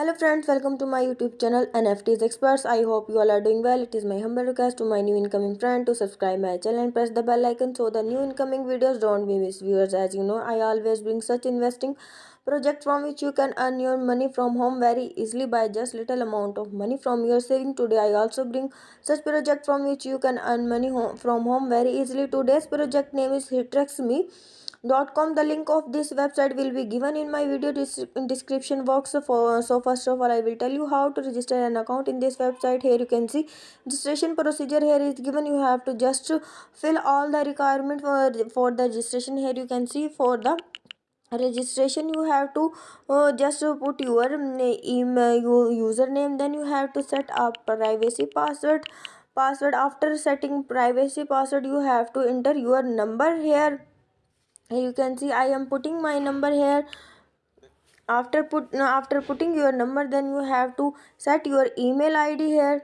Hello friends, welcome to my YouTube channel NFTs Experts. I hope you all are doing well. It is my humble request to my new incoming friend to subscribe my channel and press the bell icon so the new incoming videos don't be missed. Viewers, as you know, I always bring such investing project from which you can earn your money from home very easily by just little amount of money from your saving. Today I also bring such project from which you can earn money home, from home very easily. Today's project name is Hitrexme dot com. The link of this website will be given in my video description box. For so first of all i will tell you how to register an account in this website. Here you can see registration procedure. Here is given. You have to just fill all the requirement for for the registration. Here you can see for the registration you have to uh, just put your email your username. Then you have to set up privacy password. Password. After setting privacy password you have to enter your number here you can see i am putting my number here. After put after putting your number then you have to set your email id here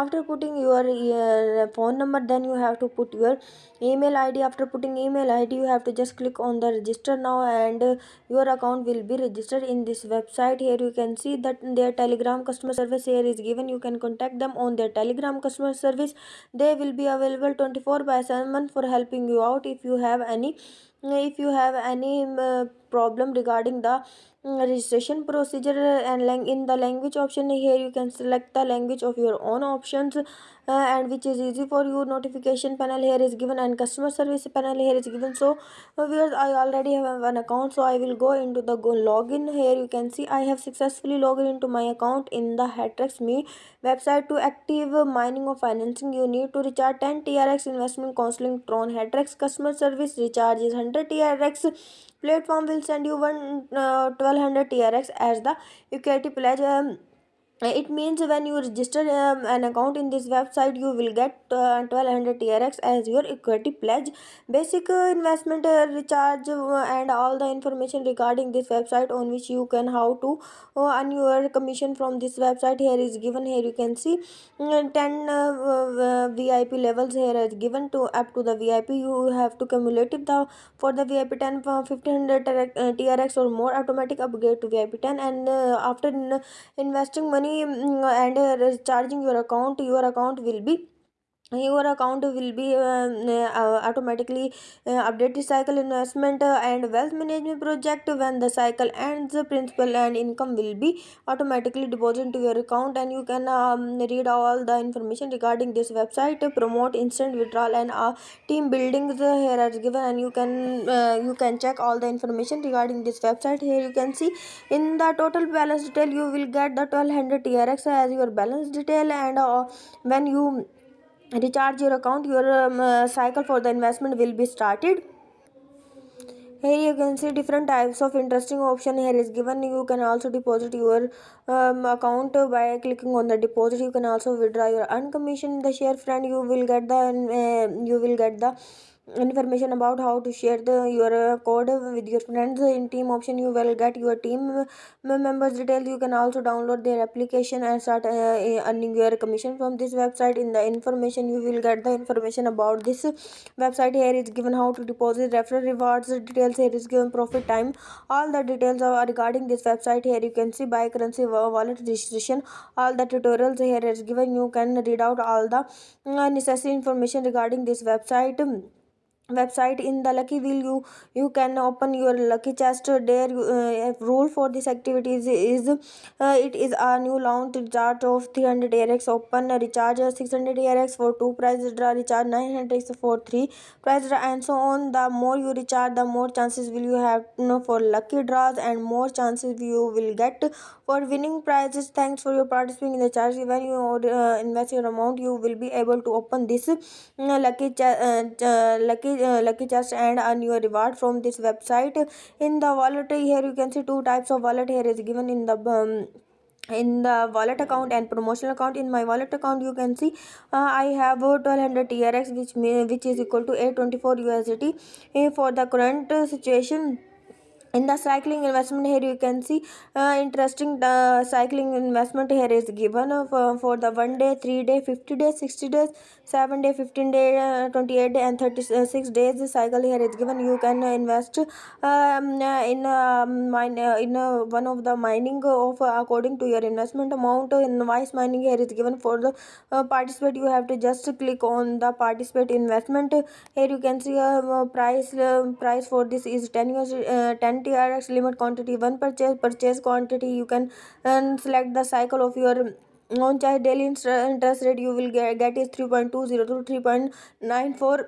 after putting your uh, phone number then you have to put your email id after putting email id you have to just click on the register now and your account will be registered in this website. Here you can see that their telegram customer service here is given. You can contact them on their telegram customer service. They will be available 24 by 7 for helping you out if you have any if you have any uh, problem regarding the mm, registration procedure and in the language option here you can select the language of your own options uh, and which is easy for you. Notification panel here is given and customer service panel here is given. So uh, viewers i already have an account so i will go into the go login. Here you can see i have successfully logged into my account in the Hatrix me website to active mining or financing. You need to recharge 10 trx investment counseling tron Hatrix. Customer service recharge is 100 trx platform will send you one uh, 1200 trx as the equity pledge. Um, it means when you register um, an account in this website you will get uh, 1200 trx as your equity pledge. Basic uh, investment uh, recharge uh, and all the information regarding this website on which you can how to uh, earn your commission from this website. Here is given. Here you can see mm, 10 uh, vip levels here is given to up to the vip you have to cumulative the for the vip 10 1500 trx or more automatic upgrade to vip 10 and after investing money Mm, and uh, charging your account your account will be your account will be um, uh, automatically uh, updated cycle investment uh, and wealth management project when the cycle ends. Principal and income will be automatically deposited to your account and you can um, read all the information regarding this website promote instant withdrawal and uh, team buildings here are given and you can uh, you can check all the information regarding this website. Here you can see in the total balance detail you will get the 1200 trx as your balance detail and uh, when you recharge your account your um, uh, cycle for the investment will be started. Here you can see different types of interesting option here is given. You can also deposit your um, account by clicking on the deposit. You can also withdraw your uncommissioned the share friend. You will get the uh, you will get the information about how to share the your uh, code with your friends in team option. You will get your team members details you can also download their application and start uh, earning your commission from this website. In the information you will get the information about this website. Here is given how to deposit referral rewards details. Here is given profit time. All the details are regarding this website. Here you can see buy currency wallet registration. All the tutorials here is given. You can read out all the uh, necessary information regarding this website website in the lucky wheel you you can open your lucky chest. There uh, rule for this activity is, is uh, it is a new launch chart of 300 rx open recharge 600 rx for two prize draw recharge 900 rx for three prize draw and so on. The more you recharge the more chances will you have you know, for lucky draws and more chances you will get for winning prizes. Thanks for your participating in the charge. When you uh, invest your amount you will be able to open this uh, lucky uh, lucky uh, lucky chest and earn your reward from this website. In the wallet here you can see two types of wallet. Here is given in the um, in the wallet account and promotional account. In my wallet account you can see uh, i have 1200 trx which may, which is equal to 824 usdt uh, for the current situation in the cycling investment here you can see uh, interesting uh, cycling investment here is given uh, for, for the one day three day 50 days 60 days 7 day 15 day uh, 28 day and 36 days the cycle here is given. You can invest um, uh, in uh, mine uh, in uh, one of the mining of uh, according to your investment amount in vice mining here is given for the uh, participate. You have to just click on the participate investment. Here you can see uh, price uh, price for this is 10 years uh, 10 TRX limit quantity one purchase purchase quantity. You can and select the cycle of your on charge. Daily interest rate you will get, get is 3.20 to 3.94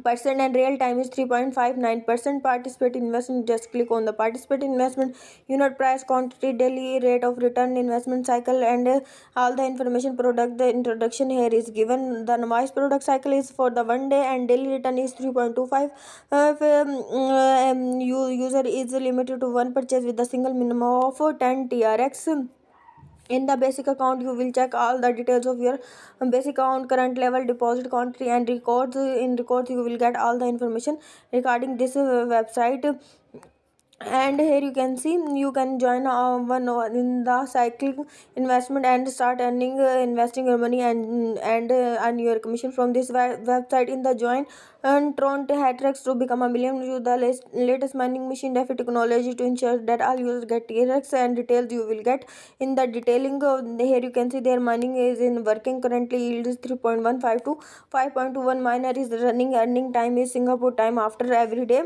percent and real time is 3.59 percent. Participate investment just click on the participate investment. Unit price quantity daily rate of return investment cycle and uh, all the information product the introduction here is given. The novice product cycle is for the one day and daily return is 3.25 uh, if um, um, user is limited to one purchase with a single minimum of 10 trx in the basic account you will check all the details of your basic account current level deposit country and records. In records you will get all the information regarding this uh, website and here you can see you can join uh, one in the cycling investment and start earning uh, investing your money and and uh, earn your commission from this website. In the join and Tron Hatrix to become a million use the latest, mining machine DeFi technology to ensure that all users get TRX and details you will get. In the detailing uh, here you can see their mining is in working. Currently yield is 3.15 to 5.21 miner is running earning time is Singapore time after every day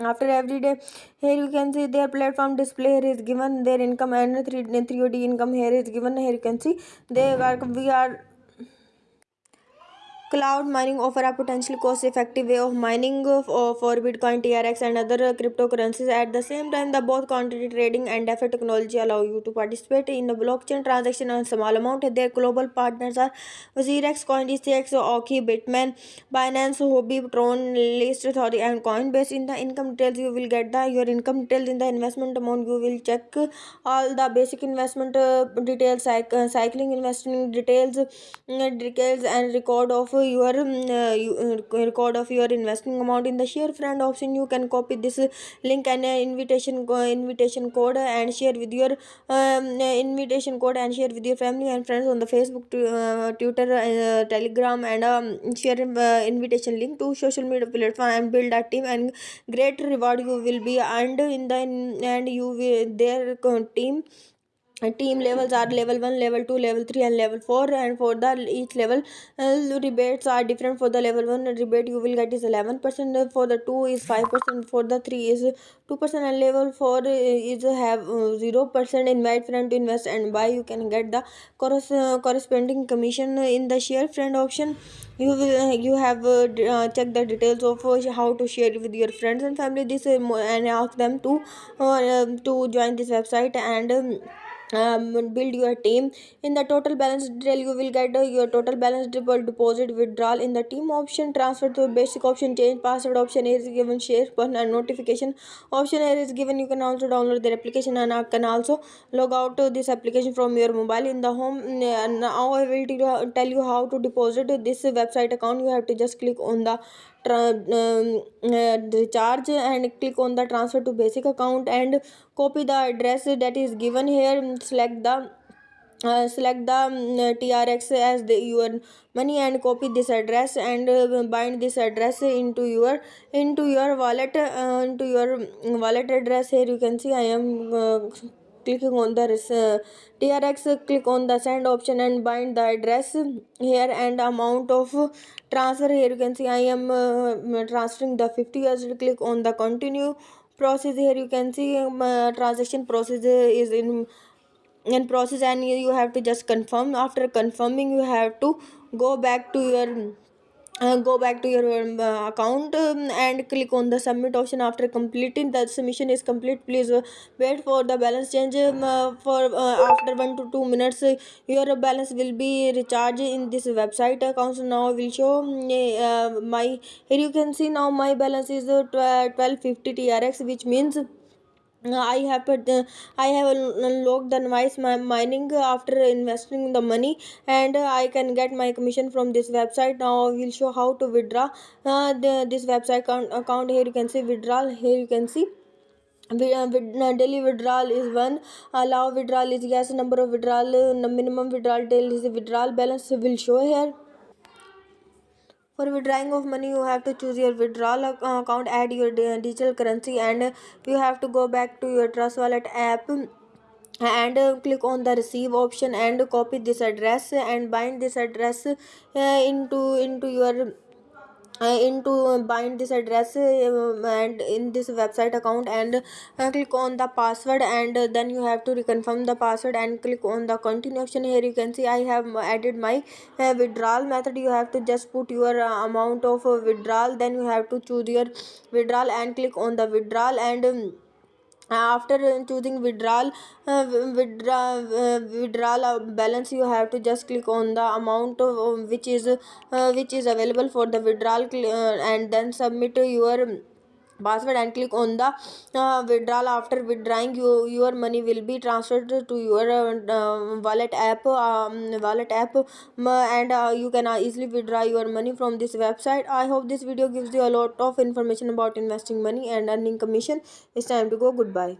after every day here you can see their platform display here is given. Their income and 3 3od income here is given. Here you can see they are we are Cloud mining offer a potentially cost-effective way of mining for Bitcoin, TRX, and other cryptocurrencies. At the same time, the both quantity trading and DeFi technology allow you to participate in the blockchain transaction on small amount. Their global partners are WazirX, CoinDCX, Oki, Bitmain, Binance, Huobi, Tron, List Authority, and Coinbase. In the income details, you will get the your income details. In the investment amount, you will check all the basic investment uh, details, cycling investing details, uh, details, and record of your um, uh, uh, record of your investing amount in the share friend option you can copy this link and invitation invitation code and share with your um, invitation code and share with your family and friends on the facebook uh, twitter uh, telegram and um, share uh, invitation link to social media platform and build a team and great reward you will be earned in the and you will their team team levels are level 1 level 2 level 3 and level 4 and for the each level uh, rebates are different. For the level 1 rebate you will get is 11% for the 2 is 5% for the 3 is 2% and level 4 is have 0% invite friend to invest. And buy you can get the uh, corresponding commission in the share friend option. You will you have uh, uh, check the details of uh, how to share with your friends and family. This uh, and ask them to uh, to join this website. And um, um, build your team. In the total balance detail you will get uh, your total balance deposit withdrawal in the team option transfer to basic option change password option is given share button and notification option here is given. You can also download their application and uh, can also log out to this application from your mobile in the home. Uh, now i will tell you how to deposit this website account. You have to just click on the recharge and click on the transfer to basic account and copy the address that is given here. Select the uh, select the um, trx as the, your money and copy this address and uh, bind this address into your into your wallet uh, into your wallet address. Here you can see i am uh, clicking on the uh, trx click on the send option and bind the address here and amount of transfer. Here you can see i am uh, transferring the 50 years. Click on the continue process. Here you can see um, uh, transaction process is in in process and you have to just confirm. After confirming you have to go back to your uh, go back to your um, uh, account um, and click on the submit option after completing. The submission is complete. Please uh, wait for the balance change um, uh, for after 1 to 2 minutes your balance will be recharged in this website accounts now will show um, my here you can see now my balance is 1250 trx which means I have uh, I have unlocked the mining after investing the money and I can get my commission from this website. Now I will show how to withdraw uh, the, this website account, account. Here you can see withdrawal. Here you can see uh, uh, daily withdrawal is one. Allow withdrawal is yes. Number of withdrawal uh, minimum withdrawal daily withdrawal. Balance will show here for withdrawing of money you have to choose your withdrawal account add your digital currency and you have to go back to your trust wallet app and uh, click on the receive option and copy this address and bind this address uh, into into your uh, into uh, bind this address uh, and in this website account and uh, click on the password and then you have to reconfirm the password and click on the continuation here you can see i have added my withdrawal method. You have to just put your amount of withdrawal then you have to choose your withdrawal and click on the withdrawal and um, after uh, choosing withdrawal uh, uh, withdrawal uh, balance you have to just click on the amount of, uh, which is uh, which is available for the withdrawal and then submit your password and click on the uh, withdrawal. After withdrawing you, your money will be transferred to your uh, wallet app um, wallet app um, and uh, you can uh, easily withdraw your money from this website. I hope this video gives you a lot of information about investing money and earning commission. It's time to go. Goodbye